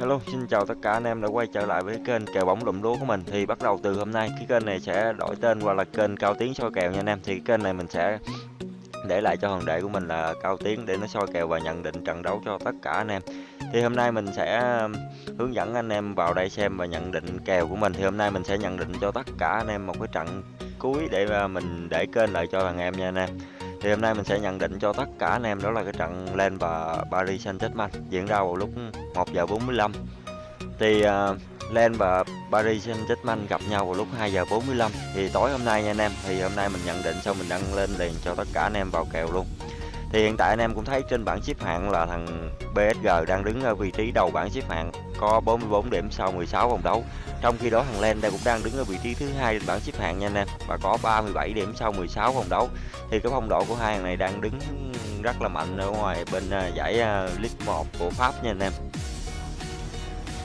Hello, xin chào tất cả anh em đã quay trở lại với kênh kèo bóng lụm lúa của mình. Thì bắt đầu từ hôm nay cái kênh này sẽ đổi tên qua là kênh Cao Tiến soi kèo nha anh em. Thì kênh này mình sẽ để lại cho hoàng đệ của mình là Cao Tiến để nó soi kèo và nhận định trận đấu cho tất cả anh em. Thì hôm nay mình sẽ um, hướng dẫn anh em vào đây xem và nhận định kèo của mình. Thì hôm nay mình sẽ nhận định cho tất cả anh em một cái trận cuối để uh, mình để kênh lại cho thằng em nha anh em thì hôm nay mình sẽ nhận định cho tất cả anh em đó là cái trận lên và Paris Saint-Germain diễn ra vào lúc 1 giờ 45 thì uh, Len và Paris Saint-Germain gặp nhau vào lúc 2 giờ 45 thì tối hôm nay nha anh em thì hôm nay mình nhận định xong mình đăng lên liền cho tất cả anh em vào kèo luôn thì hiện tại anh em cũng thấy trên bảng xếp hạng là thằng PSG đang đứng ở vị trí đầu bảng xếp hạng, có 44 điểm sau 16 vòng đấu. Trong khi đó thằng Len đây cũng đang đứng ở vị trí thứ hai trên bảng xếp hạng nha anh em, và có 37 điểm sau 16 vòng đấu. Thì cái phong độ của hai thằng này đang đứng rất là mạnh ở ngoài bên ờ, giải ờ, League 1 của Pháp nha anh em.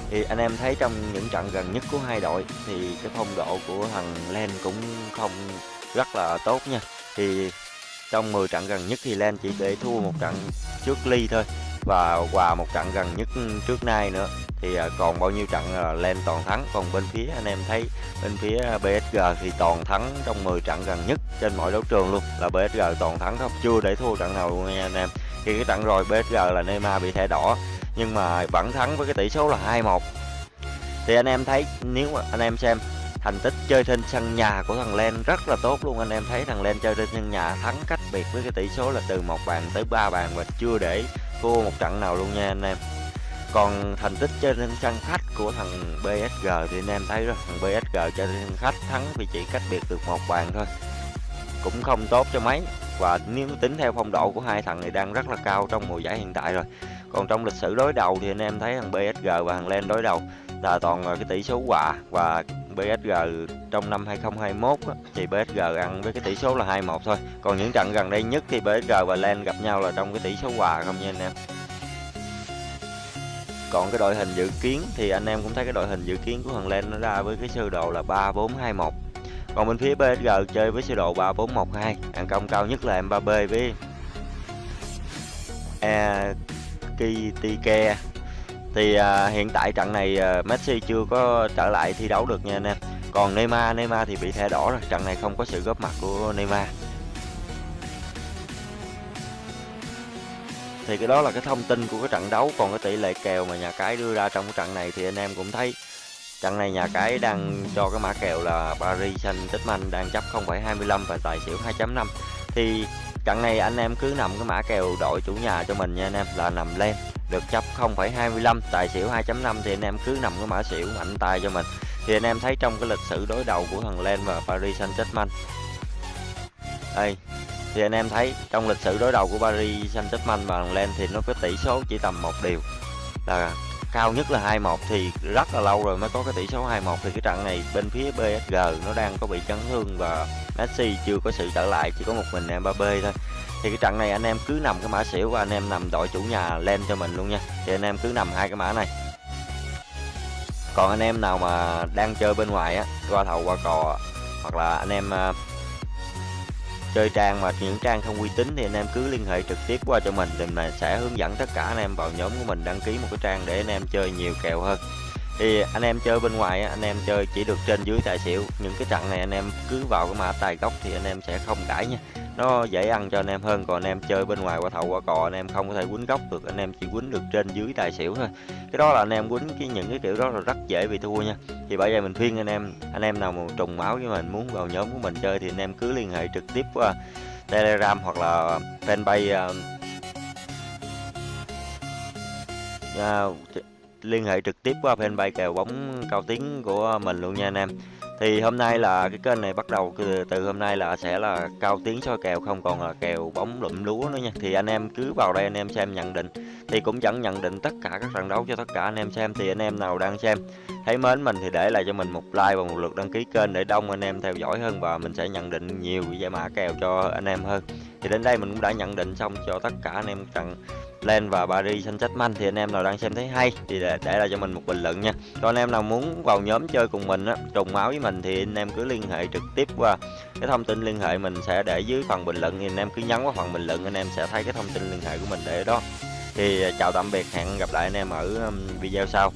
Thì anh em thấy trong những trận gần nhất của hai đội thì cái phong độ của thằng Len cũng không rất là tốt nha. Thì trong 10 trận gần nhất thì Len chỉ để thua một trận trước Ly thôi, và hòa một trận gần nhất trước nay nữa. Thì à, còn bao nhiêu trận là lên toàn thắng. Còn bên phía anh em thấy, bên phía BSG thì toàn thắng trong 10 trận gần nhất trên mọi đấu trường luôn. Là BSG toàn thắng không? Chưa để thua trận nào luôn nha anh em. Khi cái trận rồi BSG là Neymar bị thẻ đỏ, nhưng mà vẫn thắng với cái tỷ số là 2-1 thì anh em thấy, nếu mà anh em xem thành tích chơi trên sân nhà của thằng Len rất là tốt luôn. Anh em thấy thằng Len chơi trên sân nhà thắng cách biệt với cái tỷ số là từ một bàn tới ba bàn và chưa để thua một trận nào luôn nha anh em. Còn thành tích chơi trên sân khách của thằng PSG thì anh em thấy rồi, thằng PSG chơi trên sân khách thắng vì chỉ cách biệt được một bàn thôi. Cũng không tốt cho mấy. Và nếu tính theo phong độ của hai thằng này đang rất là cao trong mùa giải hiện tại rồi. Còn trong lịch sử đối đầu thì anh em thấy thằng PSG và thằng Len đối đầu là toàn là cái tỷ số hòa và PSG trong năm 2021 á, thì PSG ăn với cái tỷ số là 2-1 thôi còn những trận gần đây nhất thì PSG và Len gặp nhau là trong cái tỷ số hòa không nha anh em còn cái đội hình dự kiến thì anh em cũng thấy cái đội hình dự kiến của thằng Len nó ra với cái sơ đồ là 3-4-2-1. còn bên phía PSG chơi với sơ đồ 3-4-1-2. hàng công cao nhất là Mbappe với à, Ekitike thì à, hiện tại trận này à, Messi chưa có trở lại thi đấu được nha anh em. Còn Neymar Neymar thì bị thẻ đỏ rồi. Trận này không có sự góp mặt của Neymar. Thì cái đó là cái thông tin của cái trận đấu. Còn cái tỷ lệ kèo mà nhà cái đưa ra trong cái trận này thì anh em cũng thấy. Trận này nhà cái đang cho cái mã kèo là Paris Saint-Germain đang chấp 0,25 và tài xỉu 2.5 thì trận này anh em cứ nằm cái mã kèo đội chủ nhà cho mình nha anh em là nằm lên được chấp 0,25 tài xỉu 2.5 thì anh em cứ nằm cái mã xỉu mạnh tay cho mình. Thì anh em thấy trong cái lịch sử đối đầu của thằng Len và Paris Saint-Germain. Đây thì anh em thấy trong lịch sử đối đầu của Paris Saint-Germain và thằng Len thì nó có tỷ số chỉ tầm một điều là cao nhất là 2-1 thì rất là lâu rồi mới có cái tỷ số 2-1 thì cái trận này bên phía PSG nó đang có bị chấn thương và Messi chưa có sự trở lại chỉ có một mình Mbappe thôi thì cái trận này anh em cứ nằm cái mã xỉu và anh em nằm đội chủ nhà lên cho mình luôn nha thì anh em cứ nằm hai cái mã này còn anh em nào mà đang chơi bên ngoài á qua thầu qua cò hoặc là anh em uh, chơi trang mà những trang không uy tín thì anh em cứ liên hệ trực tiếp qua cho mình thì mình sẽ hướng dẫn tất cả anh em vào nhóm của mình đăng ký một cái trang để anh em chơi nhiều kèo hơn thì anh em chơi bên ngoài anh em chơi chỉ được trên dưới tài xỉu những cái trận này anh em cứ vào cái mã tài gốc thì anh em sẽ không cãi nha nó dễ ăn cho anh em hơn còn anh em chơi bên ngoài qua thầu qua cò anh em không có thể quýnh góc được anh em chỉ quýnh được trên dưới tài xỉu thôi. Cái đó là anh em quýnh cái những cái kiểu đó là rất dễ bị thua nha. Thì bây giờ mình khuyên anh em anh em nào mà trùng máu với mình muốn vào nhóm của mình chơi thì anh em cứ liên hệ trực tiếp qua telegram hoặc là fanpage uh, uh, liên hệ trực tiếp qua fanpage kèo bóng cao tiếng của mình luôn nha anh em thì hôm nay là cái kênh này bắt đầu từ, từ hôm nay là sẽ là cao tiếng soi kèo không còn là kèo bóng lụm lúa nữa nha. Thì anh em cứ vào đây anh em xem nhận định. Thì cũng vẫn nhận định tất cả các trận đấu cho tất cả anh em xem. Thì anh em nào đang xem thấy mến mình thì để lại cho mình một like và một lượt đăng ký kênh để đông anh em theo dõi hơn và mình sẽ nhận định nhiều giải mã kèo cho anh em hơn thì đến đây mình cũng đã nhận định xong cho tất cả anh em trận Len và Paris Saint-Germain thì anh em nào đang xem thấy hay thì để, để lại cho mình một bình luận nha. Còn anh em nào muốn vào nhóm chơi cùng mình á, trùng máu với mình thì anh em cứ liên hệ trực tiếp qua cái thông tin liên hệ mình sẽ để dưới phần bình luận thì anh em cứ nhấn vào phần bình luận anh em sẽ thấy cái thông tin liên hệ của mình để đó. thì à, chào tạm biệt hẹn gặp lại anh em ở um, video sau